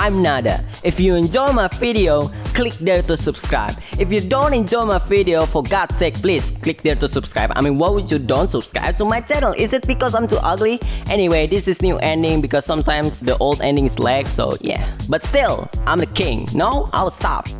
I'm Nada. If you enjoy my video, click there to subscribe. If you don't enjoy my video, for God's sake, please click there to subscribe. I mean, why would you don't subscribe to my channel? Is it because I'm too ugly? Anyway, this is new ending because sometimes the old ending is lag, so yeah. But still, I'm the king. No, I'll stop.